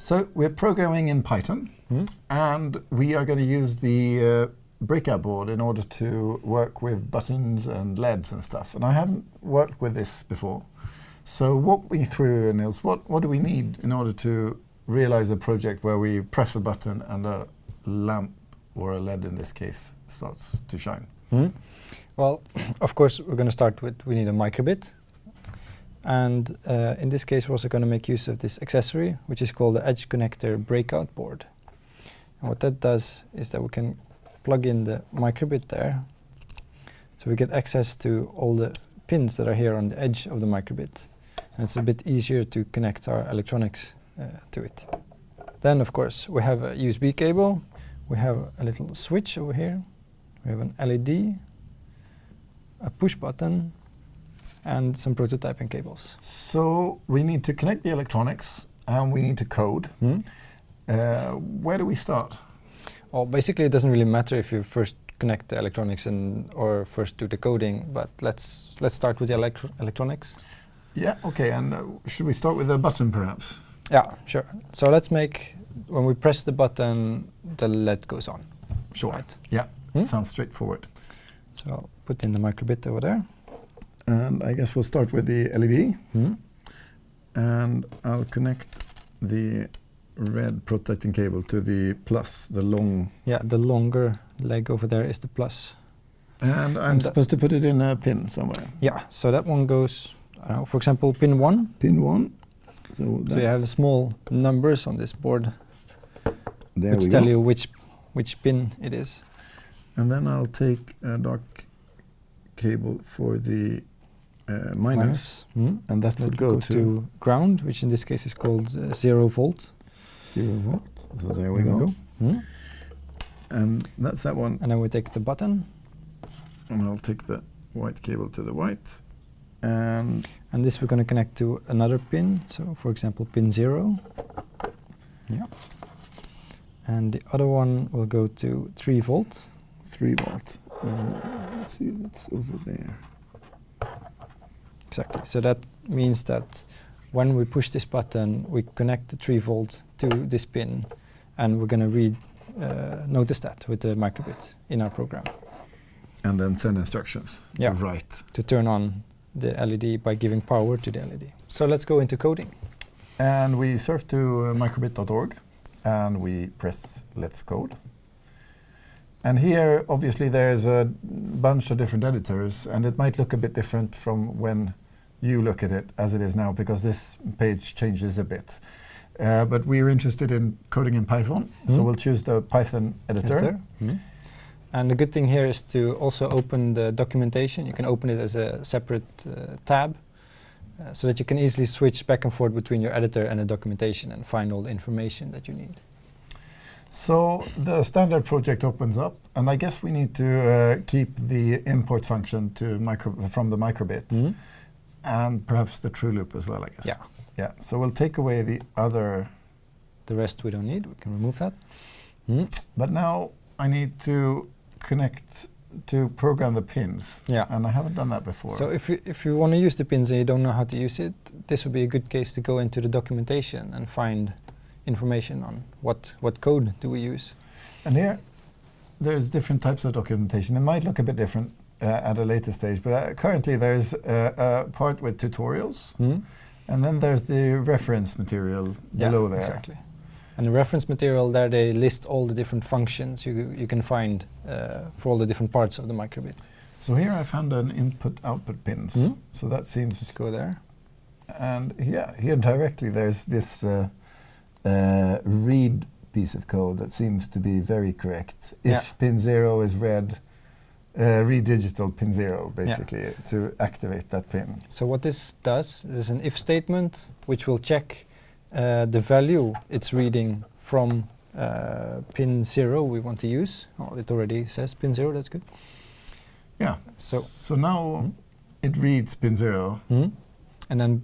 So we're programming in Python, and we are going to use the uh, breakout board in order to work with buttons and LEDs and stuff. And I haven't worked with this before. So walk me through, Nils, what, what do we need in order to realize a project where we press a button and a lamp, or a LED in this case, starts to shine? Hmm? Well, of course, we're going to start with, we need a microbit. And uh, in this case, we're also going to make use of this accessory, which is called the Edge Connector Breakout Board. And what that does is that we can plug in the microbit there. So we get access to all the pins that are here on the edge of the microbit. And it's a bit easier to connect our electronics uh, to it. Then, of course, we have a USB cable. We have a little switch over here. We have an LED, a push button, and some prototyping cables. So we need to connect the electronics and we need to code. Hmm? Uh, where do we start? Well, basically, it doesn't really matter if you first connect the electronics and or first do the coding, but let's let's start with the electro electronics. Yeah, okay, and uh, should we start with a button perhaps? Yeah, sure. So let's make when we press the button, the LED goes on. Sure. Right. Yeah, Hmm? sounds straightforward. So I'll put in the microbit over there. And I guess we'll start with the LED. Hmm? And I'll connect the red protecting cable to the plus, the long. Yeah, the longer leg over there is the plus. And I'm And supposed to put it in a pin somewhere. Yeah, so that one goes, I know, for example, pin one. Pin one. So, So you have small numbers on this board there which we tell go. you which which pin it is. And then I'll take a dark cable for the uh, minus, Hmm? and that That would go to, ground, which in this case is called uh, zero volt. zero volt. So there we go. Hmm? And that's that one. And then we take the button, And I'll take the white cable to the white. And and this we're going to connect to another pin. So, for example, pin zero. Yeah. And the other one will go to three volt. 3 volt. And let's see, that's over there. Exactly. So that means that when we push this button, we connect the 3 volt to this pin, and we're going to read, uh, notice that with the microbit in our program And then send instructions Yeah. to write. to turn on the LED by giving power to the LED. So let's go into coding. And we surf to uh, microbit.org and we press Let's Code. And here, obviously, there's a bunch of different editors, and it might look a bit different from when you look at it as it is now, because this page changes a bit. Uh, but we're interested in coding in Python, so Hmm. we'll choose the Python editor. Editor. And the good thing here is to also open the documentation. You can open it as a separate uh, tab uh, so that you can easily switch back and forth between your editor and the documentation and find all the information that you need. So the standard project opens up, and I guess we need to uh, keep the import function to micro from the microbit, and perhaps the true loop as well. I guess. Yeah. Yeah. So we'll take away the other, The rest we don't need. We can remove that. Hmm. but now I need to connect to program the pins, Yeah. and I haven't done that before. So if you, if you want to use the pins and you don't know how to use it, this would be a good case to go into the documentation and find information on what, what code do we use. and here, there's different types of documentation. It might look a bit different at a later stage, but uh, currently there's uh, a part with tutorials. And then there's the reference material Yeah, below there. Exactly. And the reference material there, they list all the different functions you, you can find uh, for all the different parts of the microbit. So here I found an input-output pins. Mhm. So that seems... Let's go there. and yeah, here directly there's this uh, uh, read piece of code that seems to be very correct. If Yeah. pin zero is read, uh, read digital pin zero basically to activate that pin. So what this does is an if statement which will check uh, the value it's reading from uh, pin zero we want to use. Oh, it already says pin zero, that's good. Yeah. So- So, now Mhm. it reads pin zero. And then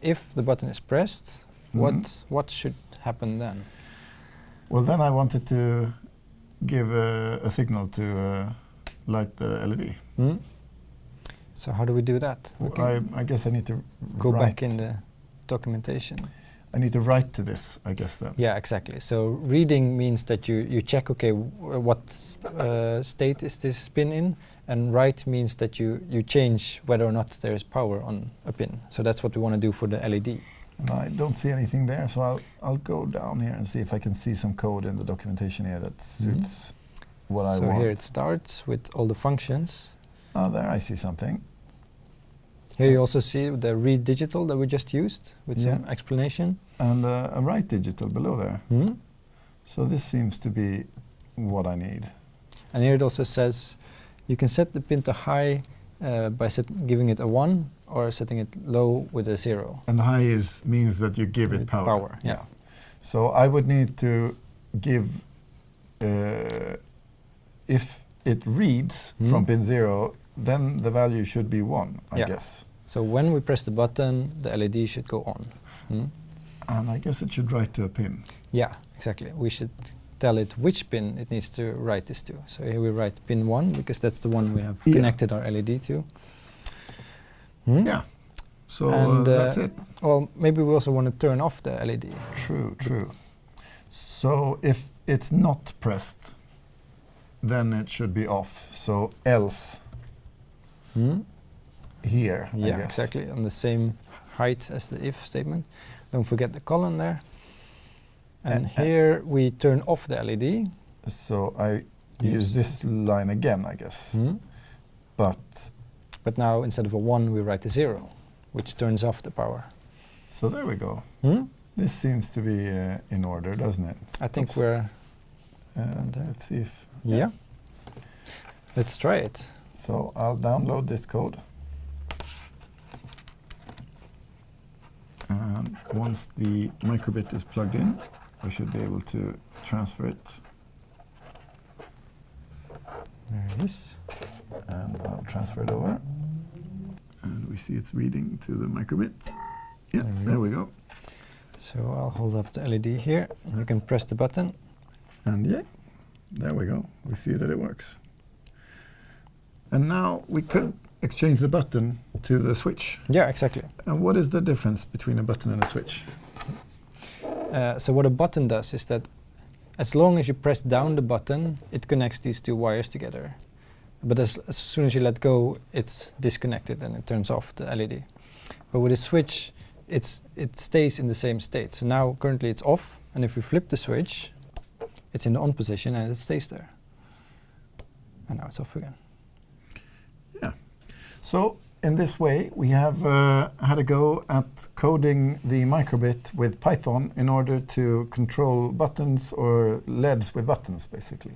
if the button is pressed, Mhm. what, what should happen then? Well, then I wanted to give a, a signal to uh, light the LED. So how do we do that? I, I guess I need to go back in the documentation. I need to write to this, I guess then. Yeah, exactly. So reading means that you, you check, okay, what uh, state is this pin in? And write means that you, you change whether or not there is power on a pin. So that's what we want to do for the LED. And I don't see anything there, so I'll, I'll go down here and see if I can see some code in the documentation here that suits what I Mm-hmm. so here it starts with all the functions. oh, there I see something. Here you also see the read digital that we just used with some explanation. And uh, a write digital below there. Hmm? So this seems to be what I need. And here it also says you can set the pin to high uh, by giving it a 1 or setting it low with a 0. And high is means that you give it With power. power, yeah. So I would need to give uh, if it reads Hmm. from pin zero, then the value should be one, I Yeah. guess. So when we press the button, the LED should go on. Hmm? And I guess it should write to a pin. Yeah, exactly. We should tell it which pin it needs to write this to. So here we write pin 1 because that's the one we have Yeah. connected our LED to. Hmm? Yeah. So And, uh, uh, that's it. Well, maybe we also want to turn off the LED. True, true. So if it's not pressed, then it should be off. So else Hmm? here, Yeah, exactly. On the same height as the if statement. Don't forget the colon there. And And- and- here we turn off the LED. So I use this line again, I guess. Hmm? But But now instead of a 1, we write a 0, which turns off the power. so there we go. Hmm? This seems to be uh, in order, doesn't it? I think Oops. we're. And let's see if. Yeah. Let's try it. So I'll download this code. And once the microbit is plugged in, we should be able to transfer it. There it is. And I'll transfer it over. And we see it's reading to the microbit. Yeah, There we there go. we go. So I'll hold up the LED here, and you can press the button. And yeah, there we go. We see that it works. And now we could exchange the button to the switch. Yeah, exactly. And what is the difference between a button and a switch? Uh, so what a button does is that as long as you press down the button, it connects these two wires together. But as, as soon as you let go, it's disconnected and it turns off the LED. But with a switch, it's it stays in the same state. So now currently it's off, and if we flip the switch, it's in the on position and it stays there. And now it's off again. Yeah. So in this way, we have uh, had a go at coding the microbit with Python in order to control buttons or LEDs with buttons, basically.